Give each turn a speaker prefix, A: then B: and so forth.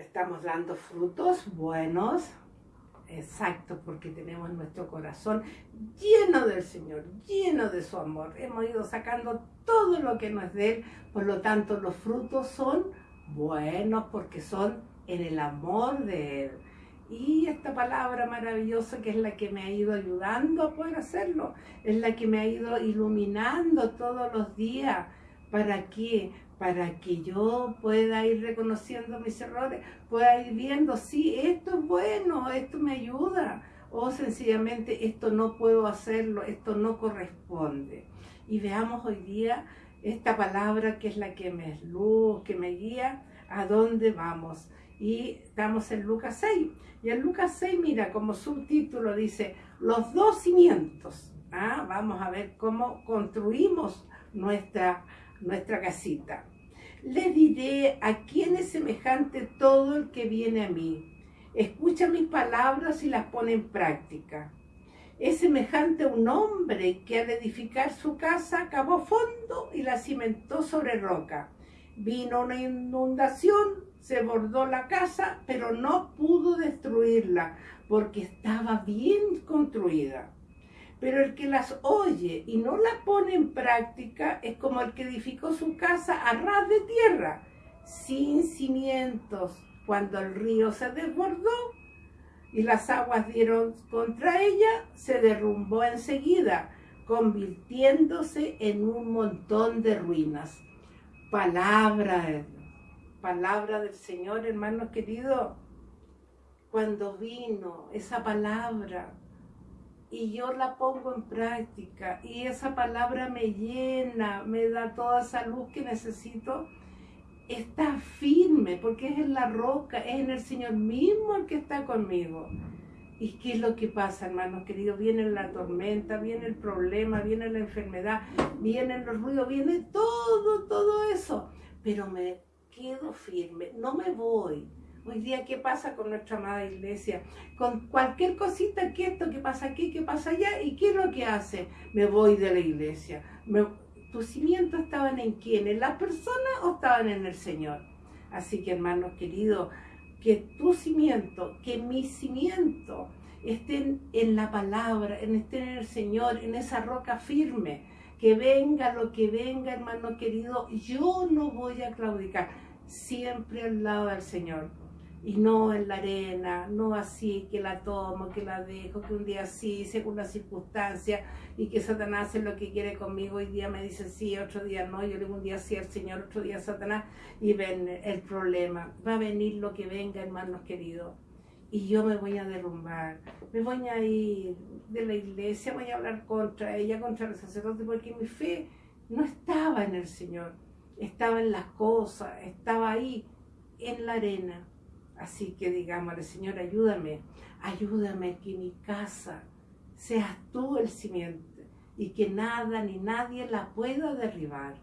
A: estamos dando frutos buenos, exacto, porque tenemos nuestro corazón lleno del Señor, lleno de su amor. Hemos ido sacando todo lo que no es de Él, por lo tanto los frutos son buenos porque son en el amor de Él. Y esta palabra maravillosa que es la que me ha ido ayudando a poder hacerlo, es la que me ha ido iluminando todos los días. ¿Para qué? Para que yo pueda ir reconociendo mis errores, pueda ir viendo, sí, esto es bueno, esto me ayuda, o sencillamente esto no puedo hacerlo, esto no corresponde. Y veamos hoy día esta palabra que es la que me es luz, que me guía, a dónde vamos y estamos en Lucas 6. Y en Lucas 6, mira, como subtítulo dice, los dos cimientos. ¿Ah? Vamos a ver cómo construimos nuestra, nuestra casita. Le diré a quién es semejante todo el que viene a mí. Escucha mis palabras y las pone en práctica. Es semejante a un hombre que al edificar su casa cavó fondo y la cimentó sobre roca. Vino una inundación, se bordó la casa, pero no pudo destruirla porque estaba bien construida. Pero el que las oye y no las pone en práctica es como el que edificó su casa a ras de tierra, sin cimientos. Cuando el río se desbordó y las aguas dieron contra ella, se derrumbó enseguida, convirtiéndose en un montón de ruinas. Palabra palabra del Señor, hermanos queridos, cuando vino esa palabra y yo la pongo en práctica y esa palabra me llena, me da toda esa luz que necesito, está firme porque es en la roca, es en el Señor mismo el que está conmigo. ¿Y qué es lo que pasa, hermanos queridos? Viene la tormenta, viene el problema, viene la enfermedad, vienen los ruidos, viene todo, todo eso. Pero me quedo firme, no me voy. Hoy día, ¿qué pasa con nuestra amada iglesia? Con cualquier cosita, que esto, que pasa aquí, que pasa allá, ¿y qué es lo que hace? Me voy de la iglesia. ¿Tus cimientos estaban en quién? ¿En las personas o estaban en el Señor? Así que, hermanos queridos, que tu cimiento, que mi cimiento estén en la palabra, estén en el Señor, en esa roca firme que venga lo que venga, hermano querido, yo no voy a claudicar, siempre al lado del Señor. Y no en la arena, no así, que la tomo, que la dejo, que un día sí, según las circunstancias, y que Satanás hace lo que quiere conmigo, hoy día me dice sí, otro día no, yo le digo un día sí al Señor, otro día Satanás, y ven el problema. Va a venir lo que venga, hermanos queridos y yo me voy a derrumbar, me voy a ir de la iglesia, voy a hablar contra ella, contra el sacerdote, porque mi fe no estaba en el Señor, estaba en las cosas, estaba ahí, en la arena. Así que digámosle, Señor, ayúdame, ayúdame que mi casa seas tú el cimiento y que nada ni nadie la pueda derribar.